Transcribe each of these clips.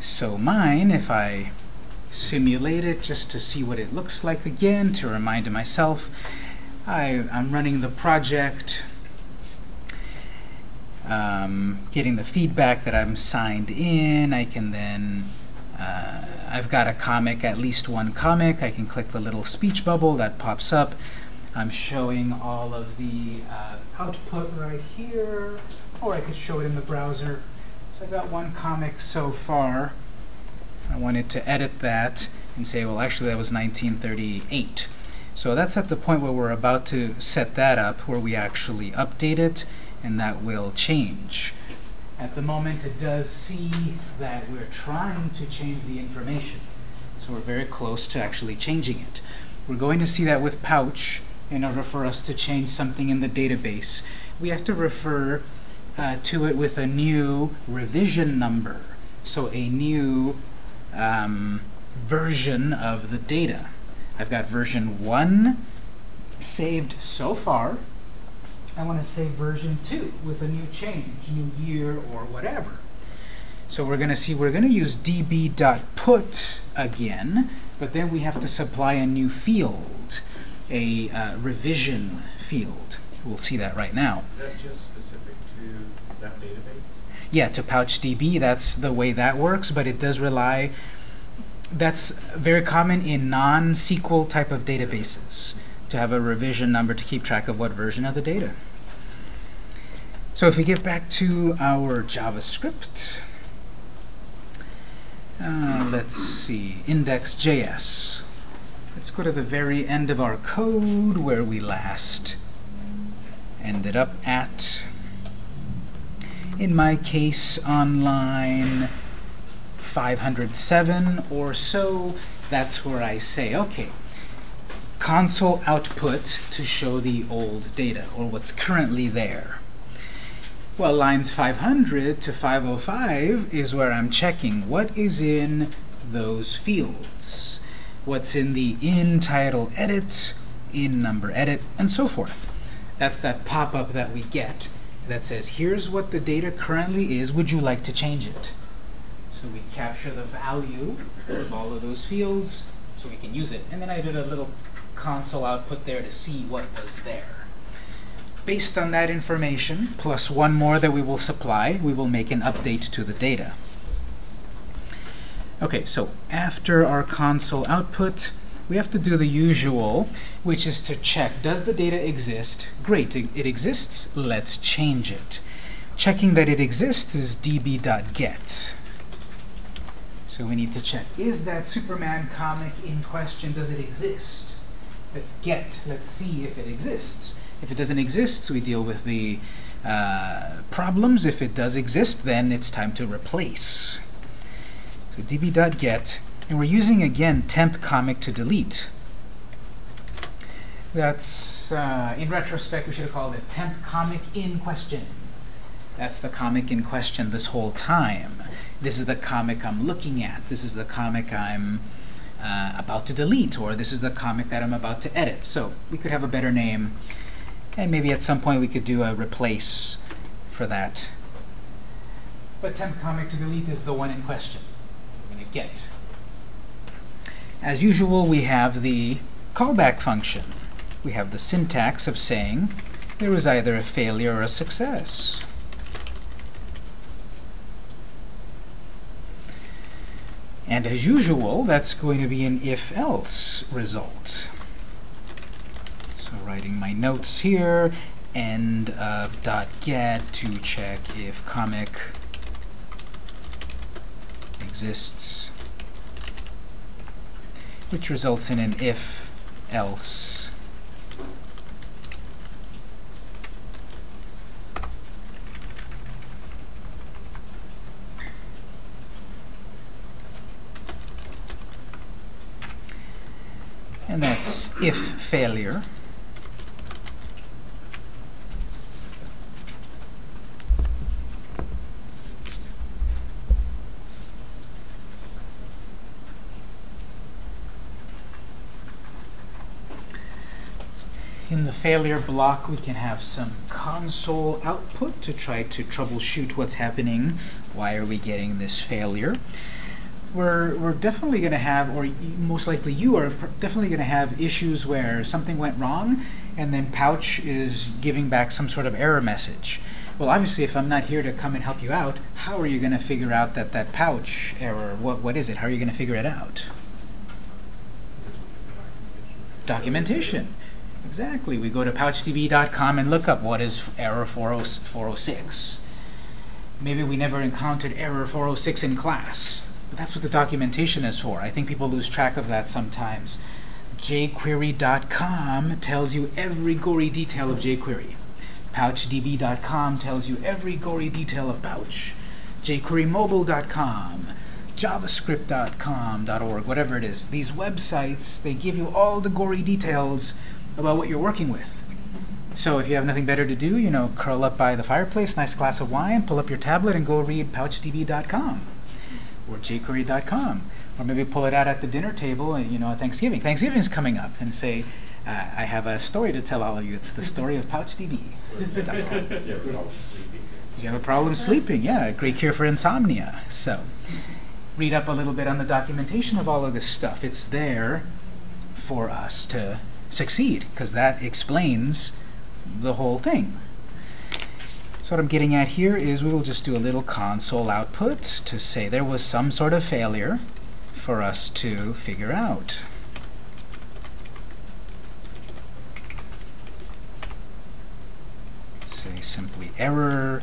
So mine, if I simulate it just to see what it looks like again, to remind myself, I, I'm running the project, um, getting the feedback that I'm signed in. I can then, uh, I've got a comic, at least one comic. I can click the little speech bubble that pops up. I'm showing all of the uh, output right here, or I could show it in the browser. So I've got one comic so far. I wanted to edit that and say, well, actually, that was 1938. So that's at the point where we're about to set that up, where we actually update it, and that will change. At the moment, it does see that we're trying to change the information. So we're very close to actually changing it. We're going to see that with Pouch in order for us to change something in the database. We have to refer uh, to it with a new revision number. So a new um, version of the data. I've got version 1 saved so far. I want to save version 2 with a new change, new year, or whatever. So we're going to see, we're going to use db.put again, but then we have to supply a new field, a uh, revision field. We'll see that right now. Is that just specific database? Yeah, to PouchDB, that's the way that works, but it does rely, that's very common in non-SQL type of databases, to have a revision number to keep track of what version of the data. So if we get back to our JavaScript, uh, let's see, index.js. Let's go to the very end of our code where we last ended up at, in my case, on line 507 or so. That's where I say, okay, console output to show the old data, or what's currently there. Well, lines 500 to 505 is where I'm checking what is in those fields. What's in the in title edit, in number edit, and so forth. That's that pop-up that we get that says, here's what the data currently is. Would you like to change it? So we capture the value of all of those fields so we can use it. And then I did a little console output there to see what was there. Based on that information, plus one more that we will supply, we will make an update to the data. Okay, so after our console output, we have to do the usual, which is to check, does the data exist? Great, it, exists. Let's change it. Checking that it exists is db.get. So we need to check, is that Superman comic in question, does it exist? Let's get, let's see if it exists. If it doesn't exist, we deal with the uh, problems. If it does exist, then it's time to replace. So db.get, and we're using, again, temp comic to delete. That's, uh, in retrospect, we should have called it temp comic in question. That's the comic in question this whole time. This is the comic I'm looking at. This is the comic I'm uh, about to delete, or this is the comic that I'm about to edit. So we could have a better name. And maybe at some point we could do a replace for that. But temp comic to delete is the one in question. We're going to get. As usual, we have the callback function. We have the syntax of saying there is either a failure or a success. And as usual, that's going to be an if-else result. So writing my notes here, end of dot get to check if comic exists, which results in an if-else. And that's if failure. In the failure block, we can have some console output to try to troubleshoot what's happening. Why are we getting this failure? we're, we're definitely going to have, or most likely you are definitely going to have issues where something went wrong and then Pouch is giving back some sort of error message. Well, obviously, if I'm not here to come and help you out, how are you going to figure out that that Pouch error, what, what is it? How are you going to figure it out? Documentation. Exactly. We go to pouchdb.com and look up what is error 40 406. Maybe we never encountered error 406 in class, but that's what the documentation is for. I think people lose track of that sometimes. jQuery.com tells you every gory detail of jQuery. PouchDB.com tells you every gory detail of Pouch. jQueryMobile.com, JavaScript.com, .org, whatever it is. These websites, they give you all the gory details about what you're working with. So if you have nothing better to do, you know, curl up by the fireplace, nice glass of wine, pull up your tablet and go read PouchDB.com or jQuery.com. Or maybe pull it out at the dinner table, and, you know, Thanksgiving. Thanksgiving is coming up, and say, uh, I have a story to tell all of you. It's the story of PouchDB. Yeah, we're all sleeping. If you have a problem sleeping, yeah, great cure for insomnia. So, read up a little bit on the documentation of all of this stuff. It's there for us to succeed, because that explains the whole thing. So what I'm getting at here is we will just do a little console output to say there was some sort of failure for us to figure out. say simply error,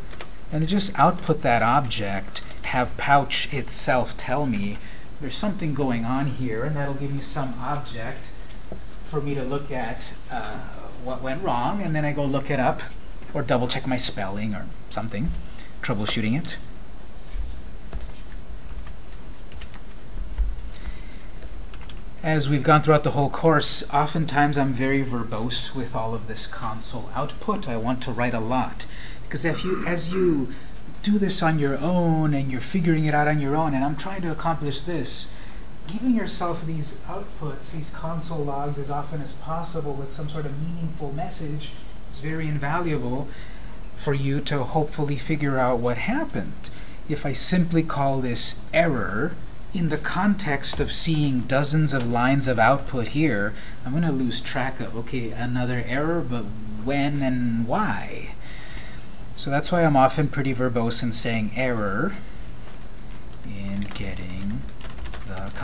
and just output that object, have pouch itself tell me there's something going on here, and that'll give me some object for me to look at uh, what went wrong, and then I go look it up, or double check my spelling or something, troubleshooting it. As we've gone throughout the whole course, oftentimes I'm very verbose with all of this console output. I want to write a lot. Because if you, as you do this on your own and you're figuring it out on your own, and I'm trying to accomplish this, giving yourself these outputs, these console logs, as often as possible with some sort of meaningful message is very invaluable for you to hopefully figure out what happened. If I simply call this error, in the context of seeing dozens of lines of output here, I'm going to lose track of, okay, another error, but when and why? So that's why I'm often pretty verbose in saying error in getting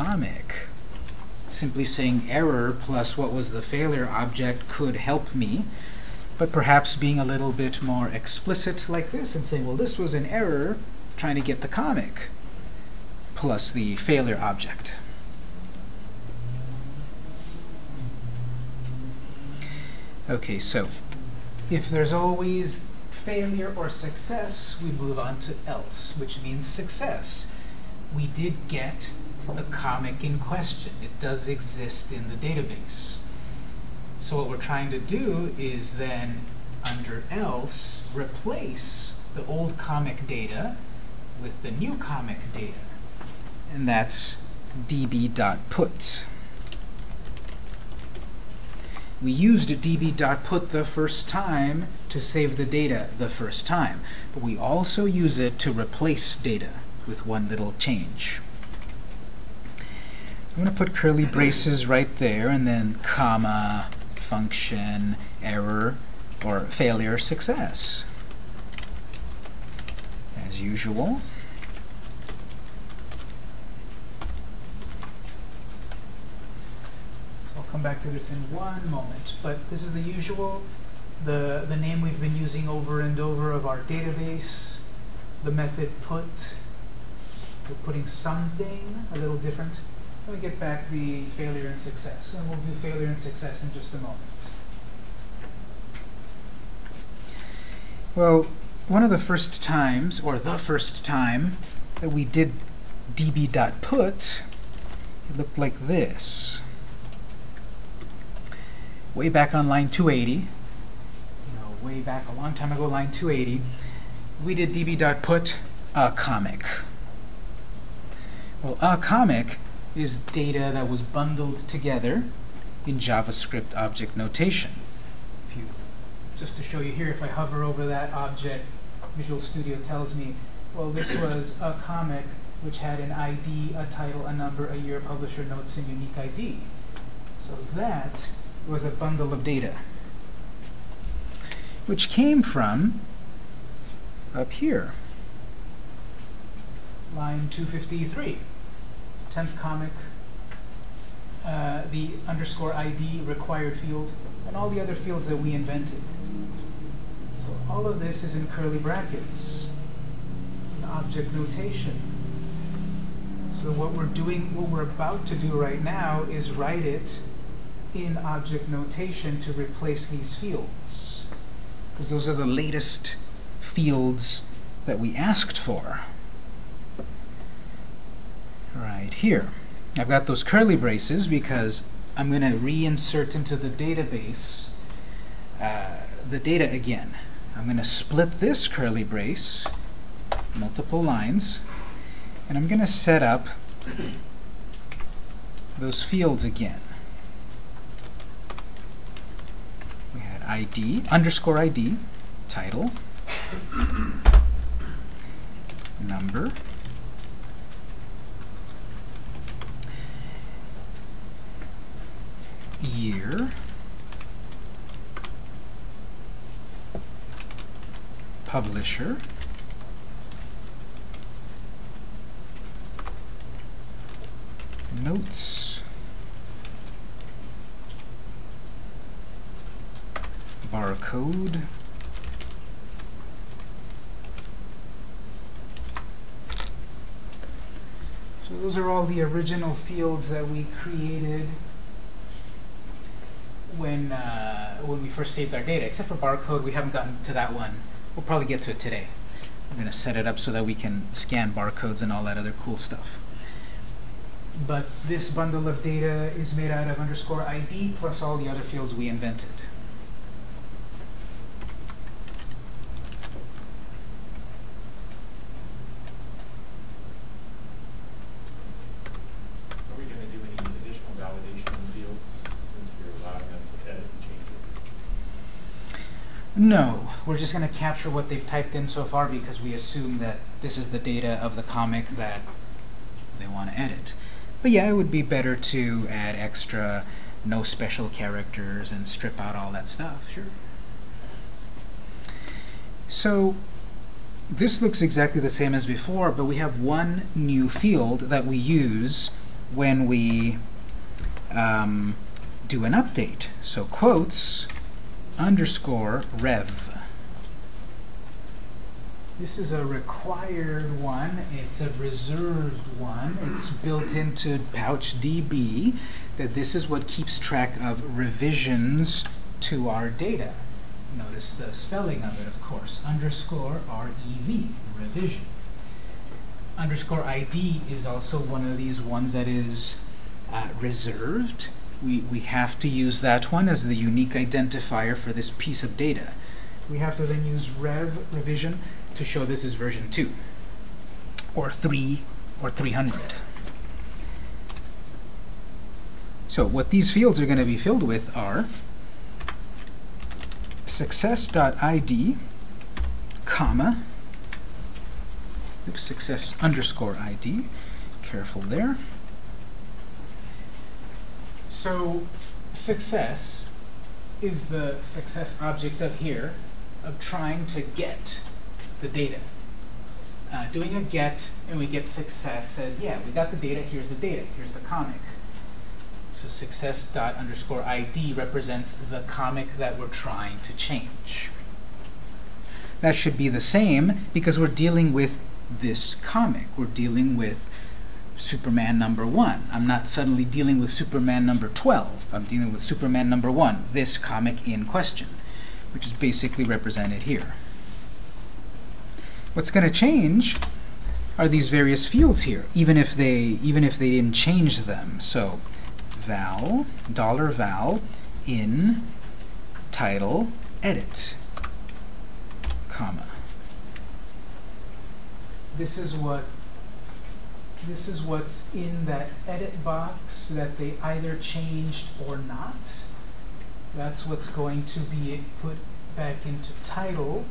comic. Simply saying error plus what was the failure object could help me, but perhaps being a little bit more explicit like this and saying, well, this was an error trying to get the comic plus the failure object. Okay, so if there's always failure or success, we move on to else, which means success. We did get the comic in question. It does exist in the database. So what we're trying to do is then, under else, replace the old comic data with the new comic data and that's db.put. We used db.put the first time to save the data the first time, but we also use it to replace data with one little change. I'm going to put curly braces right there, and then comma, function, error, or failure, success. As usual. I'll come back to this in one moment. But this is the usual, the, the name we've been using over and over of our database, the method put. We're putting something a little different. Let me get back the failure and success, and we'll do failure and success in just a moment. Well, one of the first times, or the first time, that we did db.put, it looked like this way back on line 280, you know, way back a long time ago, line 280, we did db.put a comic. Well, a comic is data that was bundled together in JavaScript object notation. You, just to show you here, if I hover over that object, Visual Studio tells me, well, this was a comic which had an ID, a title, a number, a year, publisher, notes, and unique ID. So that was a bundle of data, which came from up here, line 253, 10th comic, uh, the underscore ID required field, and all the other fields that we invented. So all of this is in curly brackets, in object notation. So what we're doing, what we're about to do right now is write it in object notation to replace these fields. Because those are the latest fields that we asked for. Right here. I've got those curly braces because I'm going to reinsert into the database uh, the data again. I'm going to split this curly brace, multiple lines, and I'm going to set up those fields again. We had ID, underscore ID, title, number, year, publisher, notes, barcode, So those are all the original fields that we created when uh, when we first saved our data. Except for barcode, we haven't gotten to that one. We'll probably get to it today. I'm going to set it up so that we can scan barcodes and all that other cool stuff. But this bundle of data is made out of underscore ID plus all the other fields we invented. Are we gonna do any additional validation in the fields, since we're allowing them to edit and change it? No, we're just going to capture what they've typed in so far because we assume that this is the data of the comic that they want to edit. But yeah, it would be better to add extra no special characters and strip out all that stuff, sure. So this looks exactly the same as before, but we have one new field that we use when we um, do an update. So quotes underscore rev. This is a required one. It's a reserved one. It's built into PouchDB that this is what keeps track of revisions to our data. Notice the spelling of it, of course. Underscore R-E-V, revision. Underscore ID is also one of these ones that is uh, reserved. We, we have to use that one as the unique identifier for this piece of data. We have to then use rev, revision, to show this is version 2, or 3, or 300. So what these fields are going to be filled with are success.id, comma, oops, success underscore ID, careful there. So success is the success object of here, of trying to get the data. Uh, doing a get and we get success says, yeah, we got the data, here's the data, here's the comic. So success dot underscore ID represents the comic that we're trying to change. That should be the same because we're dealing with this comic. We're dealing with Superman number one. I'm not suddenly dealing with Superman number 12. I'm dealing with Superman number one, this comic in question, which is basically represented here. What's going to change are these various fields here, even if they even if they didn't change them. So val, dollar $val in title edit, comma. This is what this is what's in that edit box that they either changed or not. That's what's going to be put back into title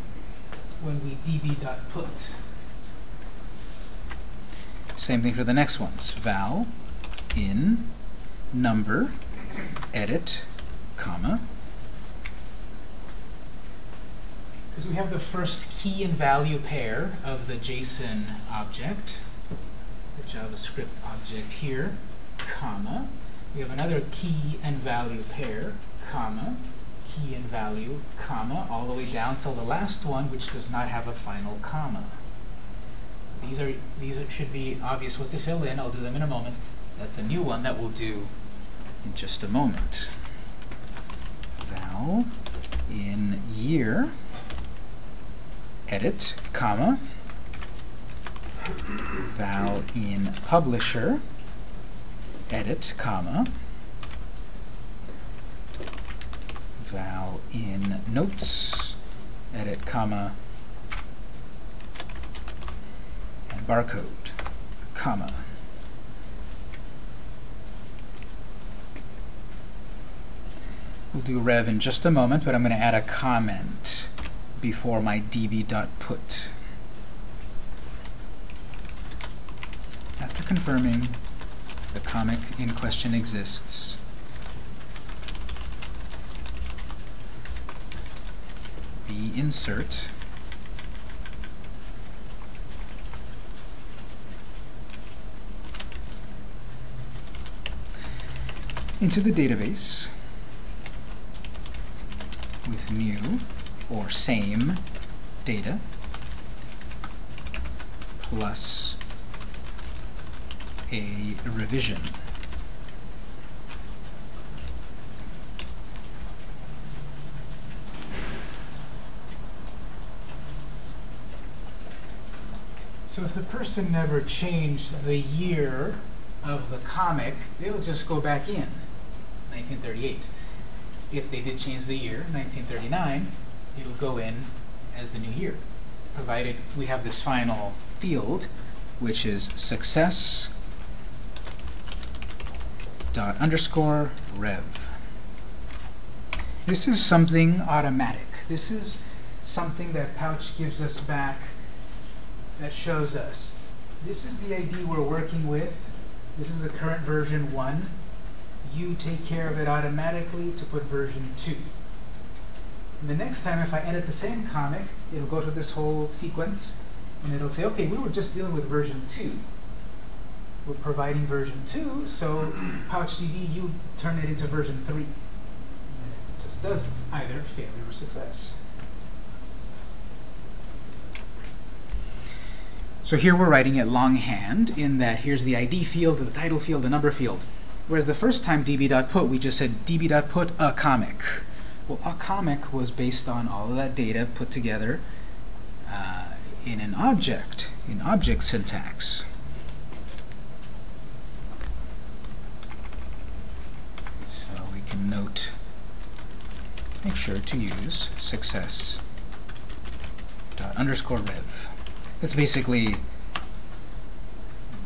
when we db.put. Same thing for the next ones. Val in number edit comma because we have the first key and value pair of the JSON object, the JavaScript object here, comma. We have another key and value pair, comma, and value, comma, all the way down till the last one, which does not have a final comma. These are these should be obvious what to fill in. I'll do them in a moment. That's a new one that we'll do in just a moment. Val in year edit, comma, val in publisher, edit, comma, val in notes, edit, comma, and barcode, comma. We'll do rev in just a moment, but I'm going to add a comment before my db.put. After confirming the comic in question exists, the insert into the database with new or same data plus a revision. So if the person never changed the year of the comic, it'll just go back in, 1938. If they did change the year, 1939, it'll go in as the new year, provided we have this final field, which is success dot underscore rev. This is something automatic. This is something that Pouch gives us back that shows us this is the ID we're working with. This is the current version 1. You take care of it automatically to put version 2. And the next time, if I edit the same comic, it'll go to this whole sequence, and it'll say, okay, we were just dealing with version 2. We're providing version 2, so PouchDB, you turn it into version 3. And it just does either failure or success. So here we're writing it longhand in that here's the ID field, the title field, the number field. Whereas the first time db.put, we just said db.put a comic. Well, a comic was based on all of that data put together uh, in an object, in object syntax. So we can note, make sure to use success dot underscore rev. That's basically,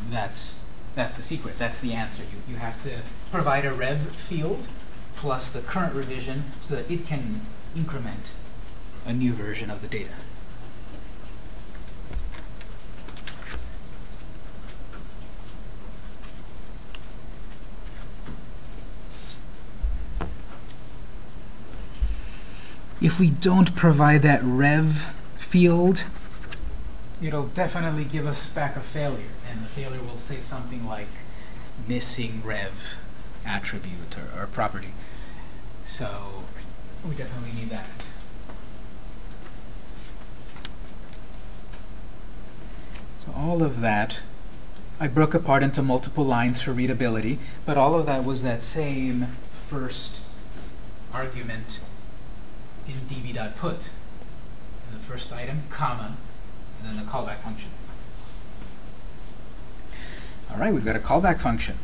that's, that's the secret, that's the answer. You, you have to provide a rev field plus the current revision so that it can increment a new version of the data. If we don't provide that rev field, it'll definitely give us back a failure. And the failure will say something like missing rev attribute or, or property. So we definitely need that. So all of that, I broke apart into multiple lines for readability, but all of that was that same first argument in db.put. In the first item, comma, then the callback function. All right, we've got a callback function.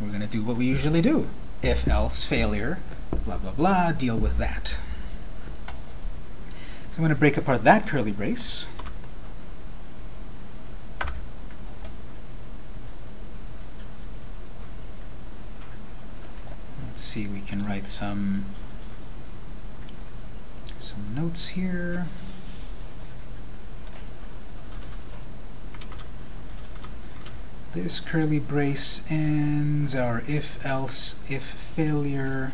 We're going to do what we usually do. If, else, failure, blah, blah, blah, deal with that. So I'm going to break apart that curly brace. Let's see, we can write some some notes here. This curly brace ends our if else if failure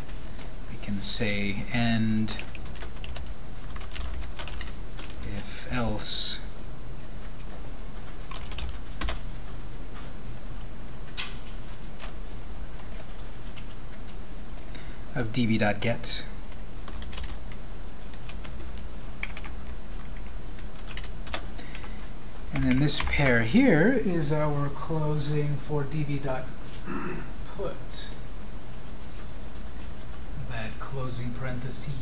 we can say end. If else. Of db.get And then this pair here is our closing for db.put. That closing parenthesis,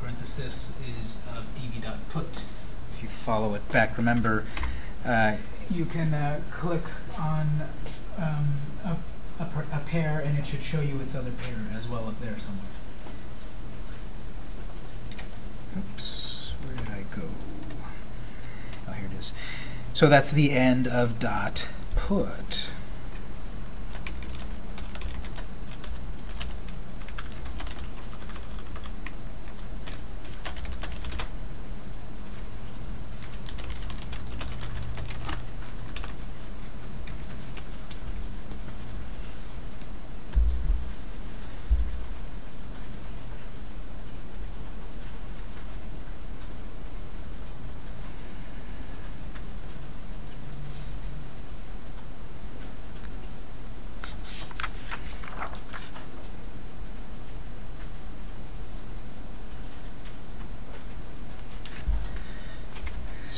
parenthesis is of db.put. If you follow it back, remember, uh, you can uh, click on um, a, a, a pair and it should show you its other pair as well up there somewhere. Oops, where did I go? Oh, here it is. So that's the end of dot put.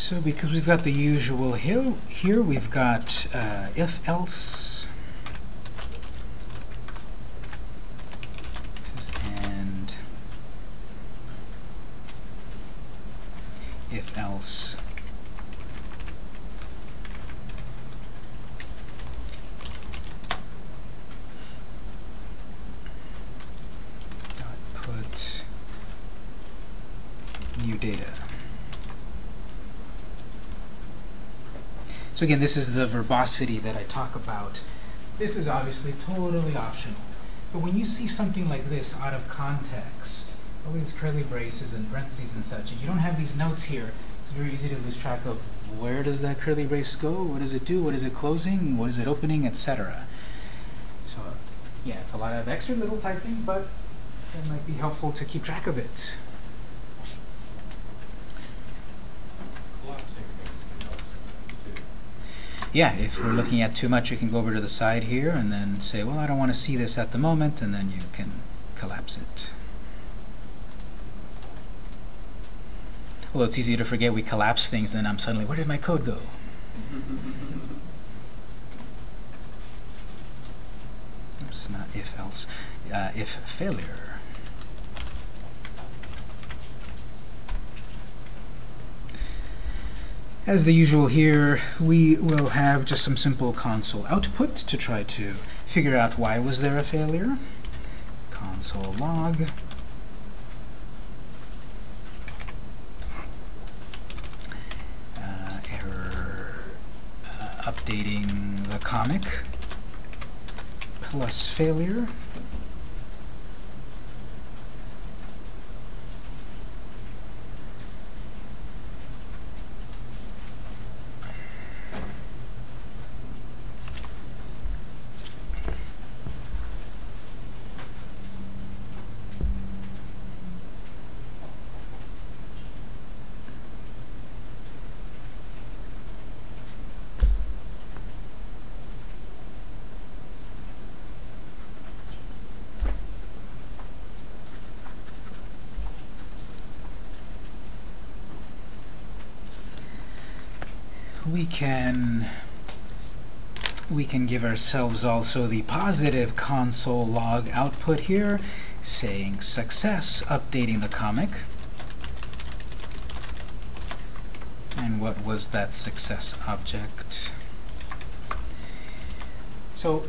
So because we've got the usual here, here we've got uh, if else. This is and if else. Dot put new data. So again, this is the verbosity that I talk about. This is obviously totally optional. But when you see something like this out of context, all these curly braces and parentheses and such, and you don't have these notes here, it's very easy to lose track of where does that curly brace go, what does it do, what is it closing, what is it opening, etc. So yeah, it's a lot of extra little typing, but it might be helpful to keep track of it. Collapsing things can help sometimes too. Yeah, if we're looking at too much, you can go over to the side here and then say, well, I don't want to see this at the moment, and then you can collapse it. Although it's easy to forget we collapse things, and then I'm suddenly, where did my code go? Oops, not if else, uh, if failure. As the usual here, we will have just some simple console output to try to figure out why was there a failure. Console log. Uh, error uh, updating the comic plus failure. We can we can give ourselves also the positive console log output here saying success updating the comic. And what was that success object? So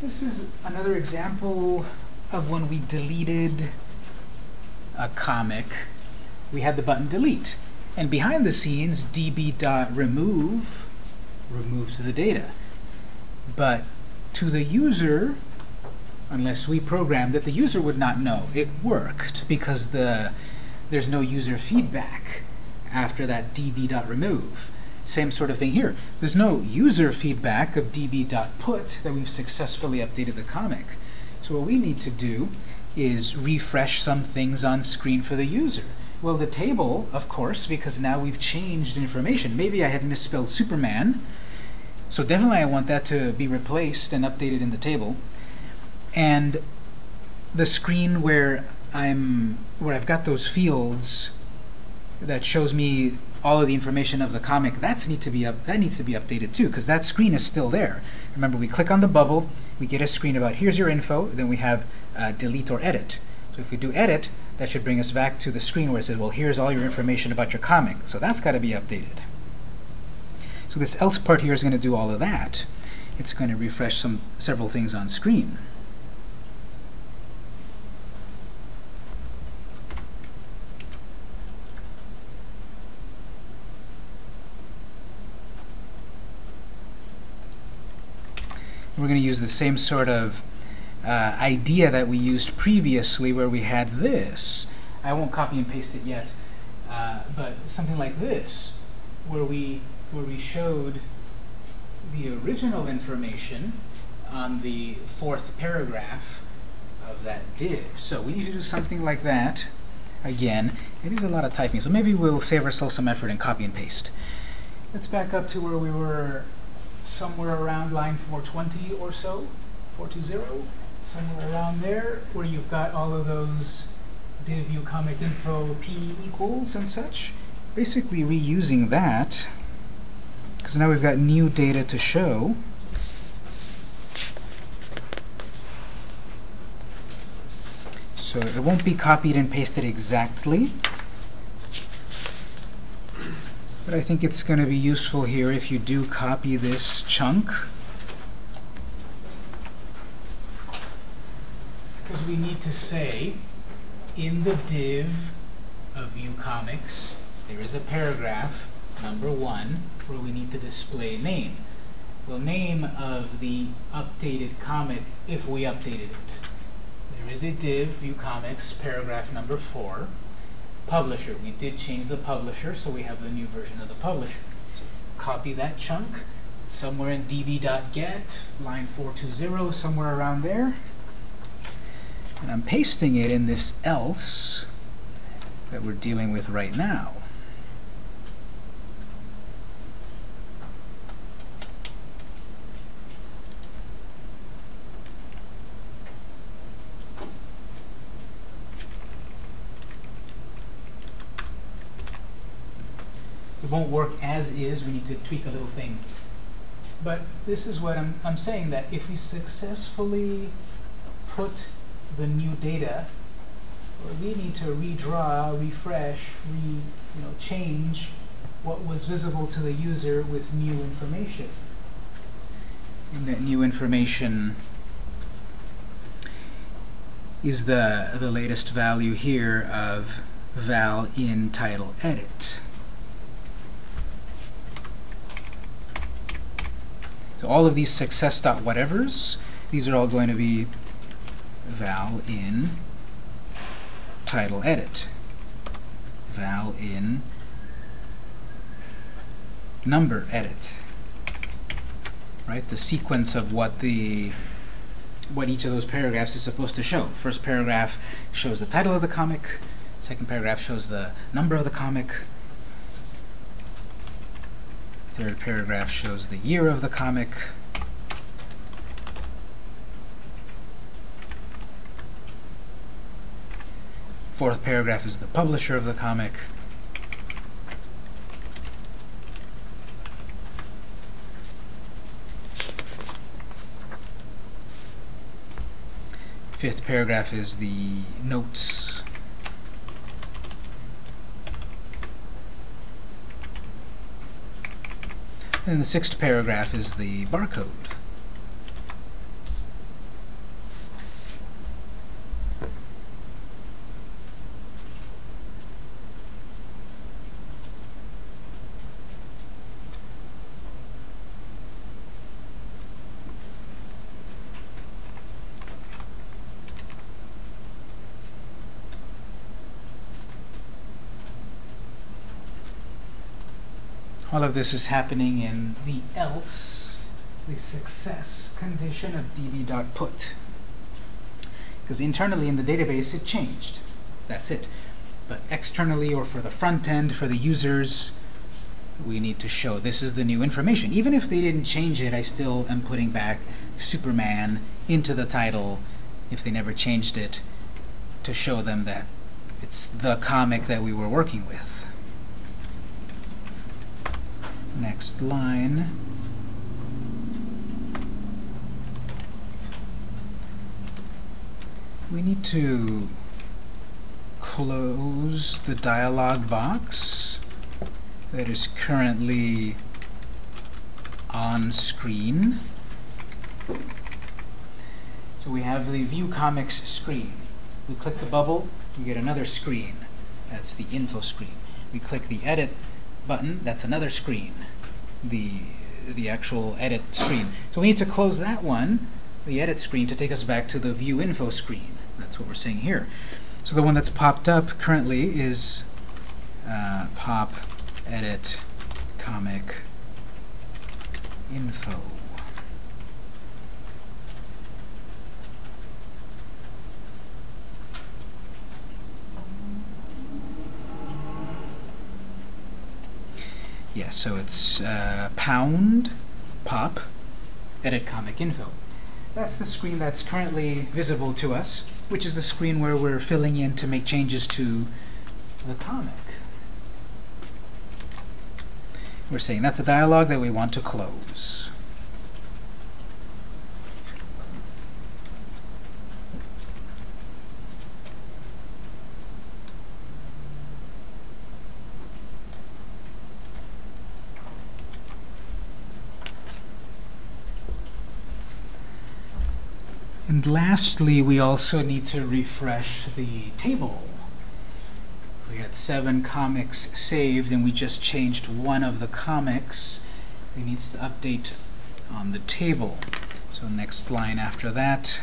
this is another example of when we deleted a comic. We had the button delete and behind the scenes, db.remove removes the data. But to the user, unless we programmed that the user would not know it worked because the there's no user feedback after that db.remove. Same sort of thing here. There's no user feedback of db.put that we've successfully updated the comic. So what we need to do is refresh some things on screen for the user. Well, the table, of course, because now we've changed information. Maybe I had misspelled Superman, so definitely I want that to be replaced and updated in the table. And the screen where I'm where I've got those fields that shows me all of the information of the comic, that's need to be up, that needs to be updated too, because that screen is still there. Remember, we click on the bubble, we get a screen about here's your info, then we have uh, delete or edit. So if we do edit, that should bring us back to the screen where it says, well, here's all your information about your comic. So that's got to be updated. So this else part here is going to do all of that. It's going to refresh some several things on screen. We're going to use the same sort of uh, idea that we used previously where we had this. I won't copy and paste it yet, uh, but something like this, where we where we showed the original information on the fourth paragraph of that div. So we need to do something like that. Again, it is a lot of typing, so maybe we'll save ourselves some effort and copy and paste. Let's back up to where we were somewhere around line 420 or so, 420, somewhere around there, where you've got all of those div comic info p equals and such. Basically reusing that because now we've got new data to show. So it won't be copied and pasted exactly. But I think it's going to be useful here if you do copy this chunk. Because we need to say, in the div of view comics, there is a paragraph, number one, where we need to display name. Well, name of the updated comic, if we updated it. There is a div, view comics, paragraph number four. Publisher, we did change the publisher, so we have the new version of the publisher. Copy that chunk, somewhere in db.get, line 420, somewhere around there. And I'm pasting it in this else that we're dealing with right now. It won't work as is. We need to tweak a little thing. But this is what I'm, I'm saying, that if we successfully put the new data, we need to redraw, refresh, re, you know, change what was visible to the user with new information. And that new information is the, the latest value here of val in title edit. So all of these success dot whatevers, these are all going to be val in title edit, val in number edit, right? The sequence of what the what each of those paragraphs is supposed to show. First paragraph shows the title of the comic. Second paragraph shows the number of the comic. Third paragraph shows the year of the comic. Fourth paragraph is the publisher of the comic. Fifth paragraph is the notes. And the sixth paragraph is the barcode. This is happening in the else, the success condition of db.put. Because internally in the database it changed. That's it. But externally or for the front end, for the users, we need to show this is the new information. Even if they didn't change it, I still am putting back Superman into the title if they never changed it to show them that it's the comic that we were working with. Next line. We need to close the dialog box that is currently on screen. So we have the View Comics screen. We click the bubble, we get another screen. That's the info screen. We click the Edit button, that's another screen. The, the actual edit screen. So we need to close that one, the edit screen, to take us back to the View Info screen. That's what we're seeing here. So the one that's popped up currently is uh, pop edit comic info. Yeah, so it's uh, pound pop edit comic info. That's the screen that's currently visible to us, which is the screen where we're filling in to make changes to the comic. We're saying that's a dialog that we want to close. And lastly, we also need to refresh the table. We had seven comics saved, and we just changed one of the comics. It needs to update on the table. So next line after that,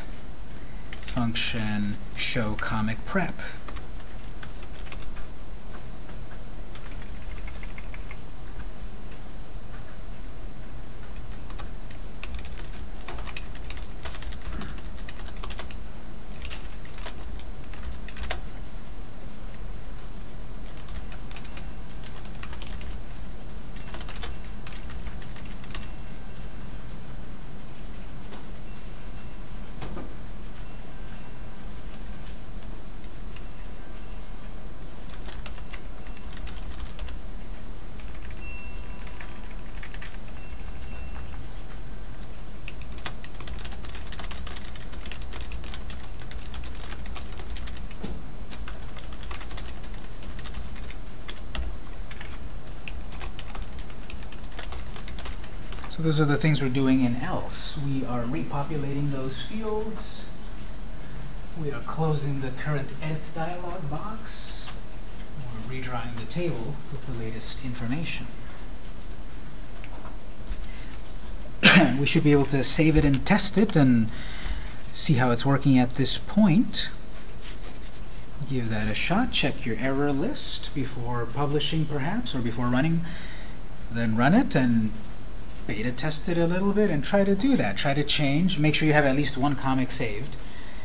function show comic prep. So those are the things we're doing in else. We are repopulating those fields. We are closing the current edit dialog box. We're redrawing the table with the latest information. we should be able to save it and test it and see how it's working at this point. Give that a shot. Check your error list before publishing, perhaps, or before running. Then run it and beta test it a little bit and try to do that. Try to change. Make sure you have at least one comic saved.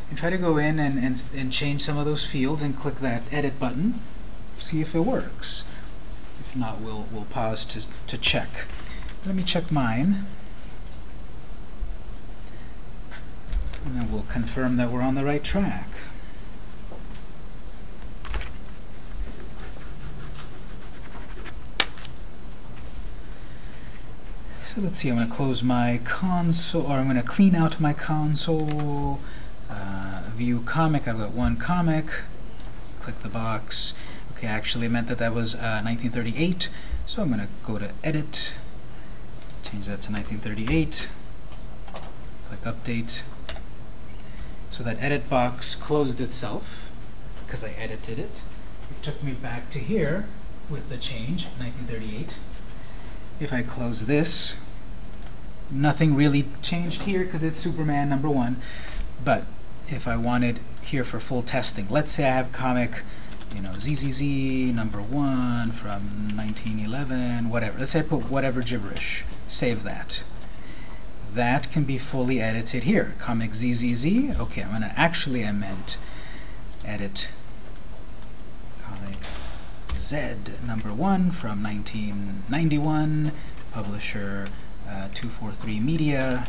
And try to go in and, and, and change some of those fields and click that edit button. See if it works. If not, we'll, we'll pause to, to check. Let me check mine. And then we'll confirm that we're on the right track. So let's see, I'm going to close my console, or I'm going to clean out my console, uh, view comic, I've got one comic, click the box. Okay, I actually meant that that was uh, 1938, so I'm going to go to Edit, change that to 1938, click Update. So that edit box closed itself, because I edited it. It took me back to here with the change, 1938. If I close this, nothing really changed here because it's Superman number one. But if I wanted here for full testing, let's say I have comic you know, ZZZ number one from 1911, whatever. Let's say I put whatever gibberish. Save that. That can be fully edited here. Comic ZZZ. Okay, I'm gonna actually I meant edit comic Z number one from 1991, publisher uh, 243 Media.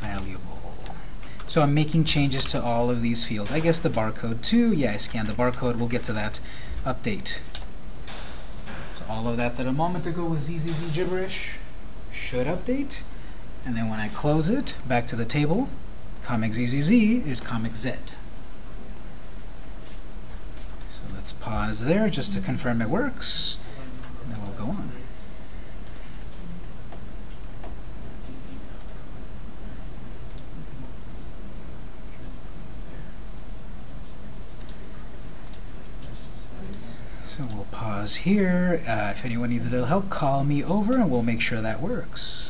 Valuable. So I'm making changes to all of these fields. I guess the barcode too. Yeah, I scanned the barcode. We'll get to that. Update. So all of that that a moment ago was ZZZ gibberish should update. And then when I close it, back to the table, Comic ZZZ is Comic Z. So let's pause there just to confirm it works, So we'll pause here. Uh, if anyone needs a little help, call me over and we'll make sure that works.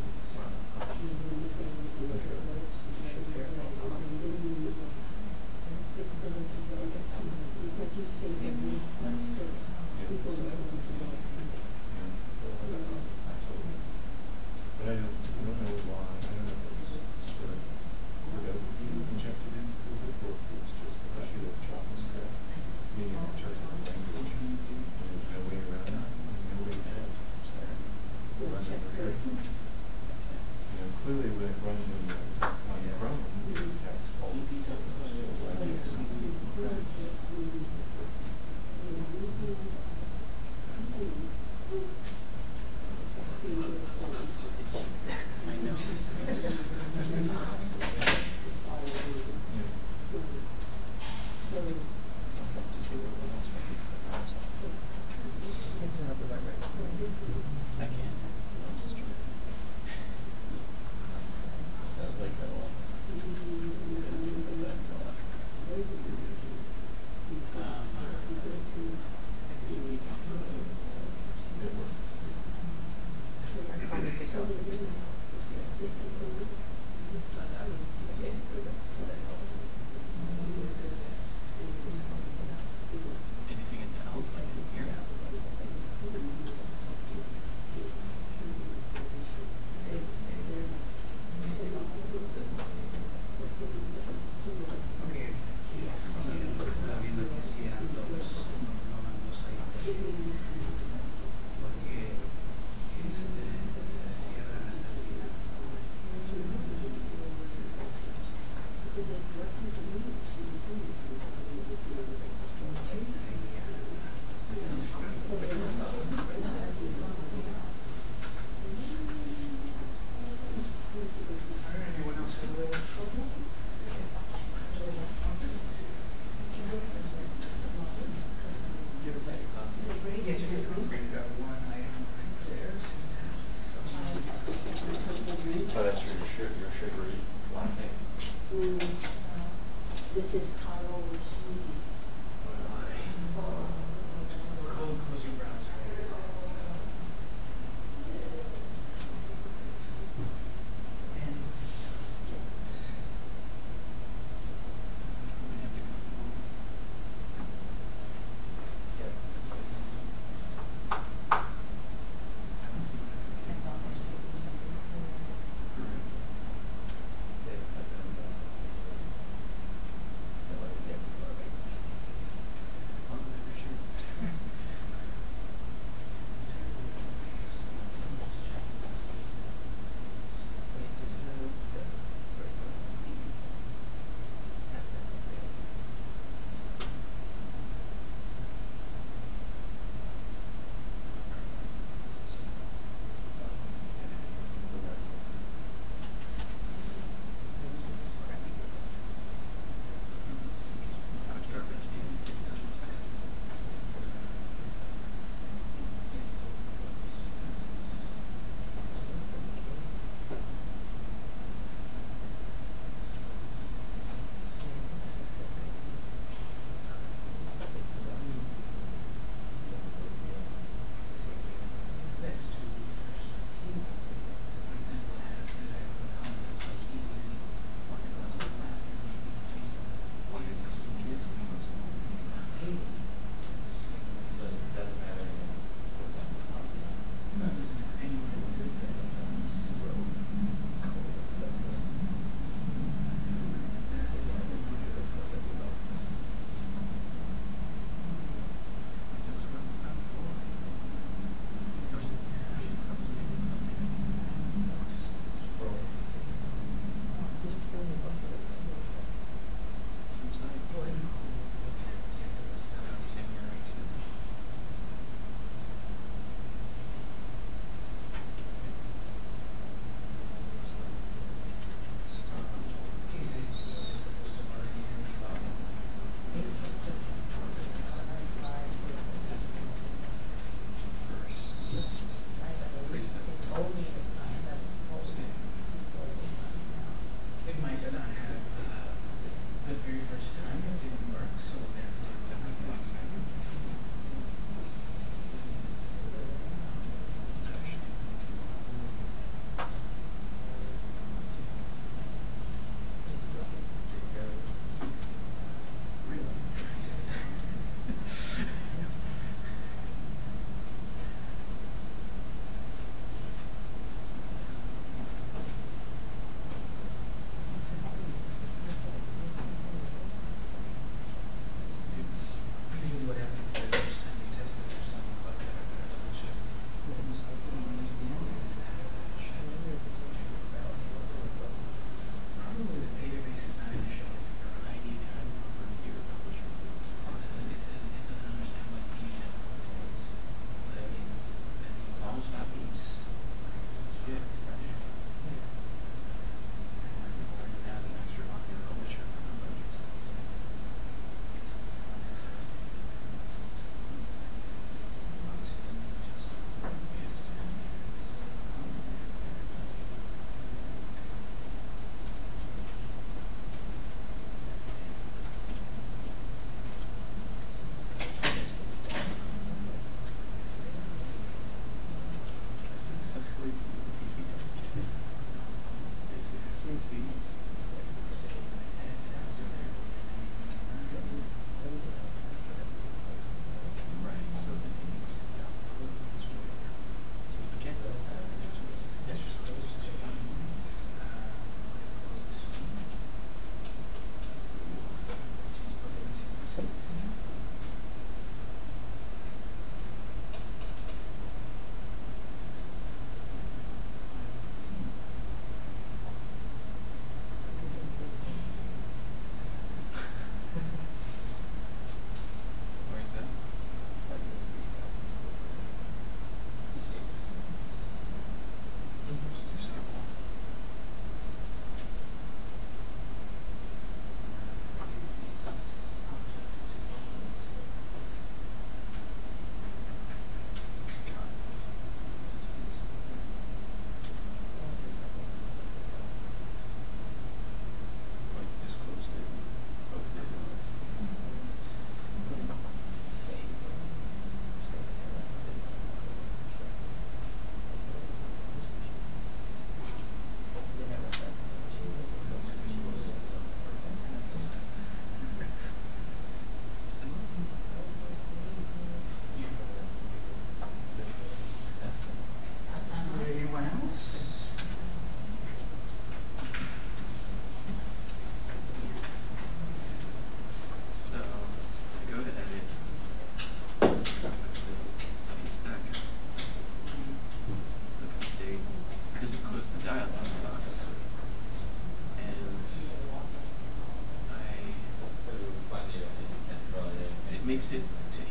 se, se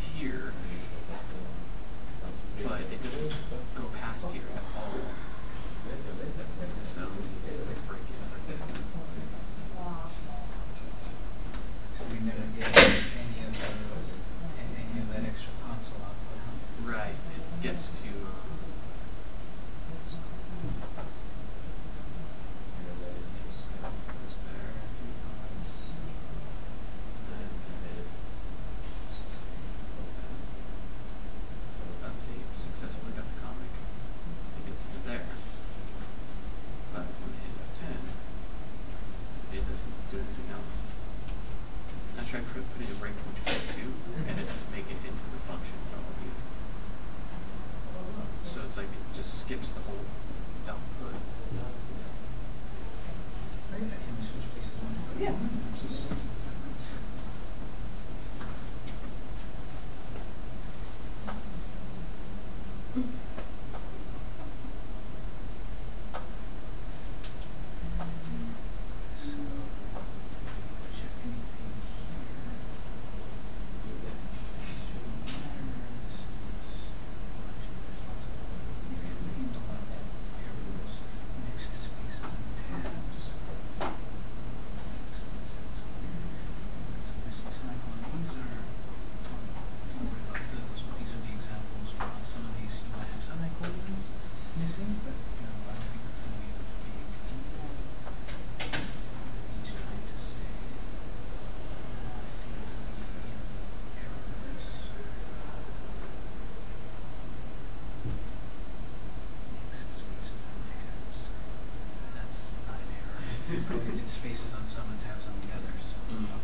limited spaces on some and tabs on the others. Mm -hmm.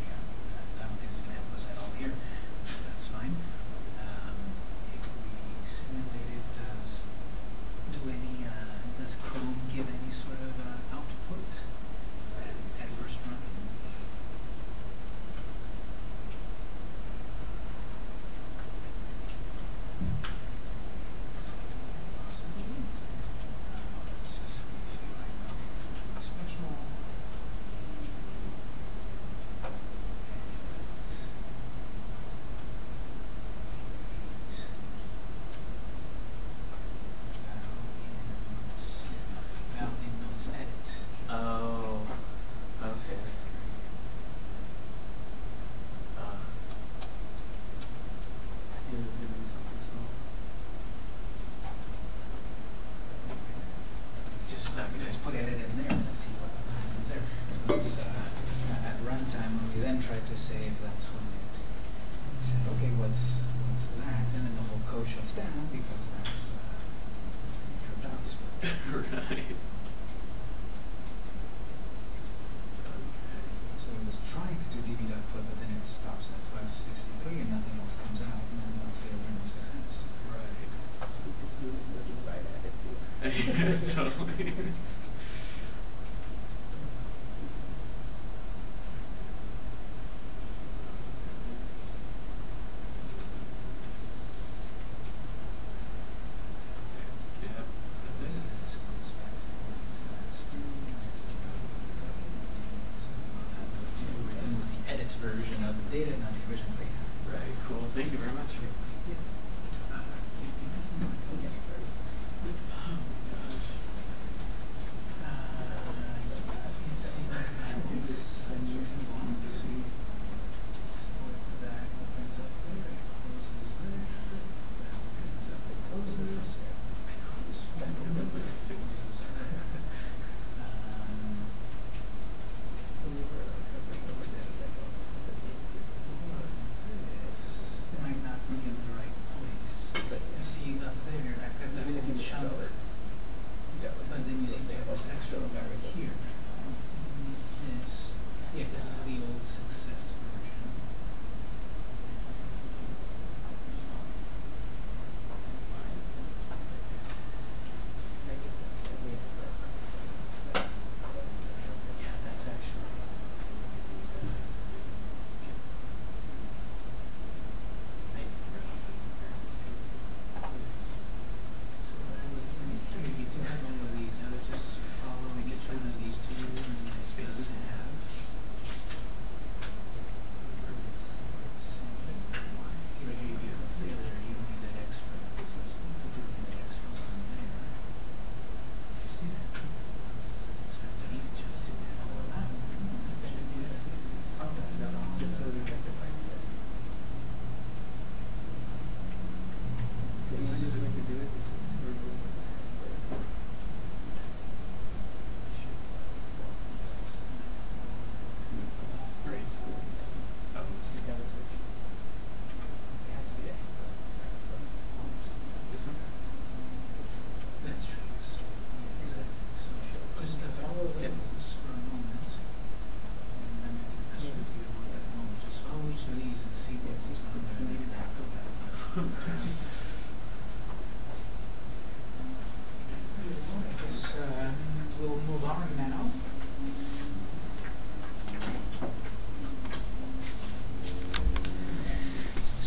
そう。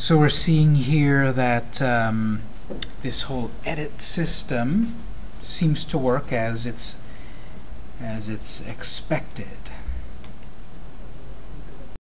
So we're seeing here that um, this whole edit system seems to work as it's as it's expected.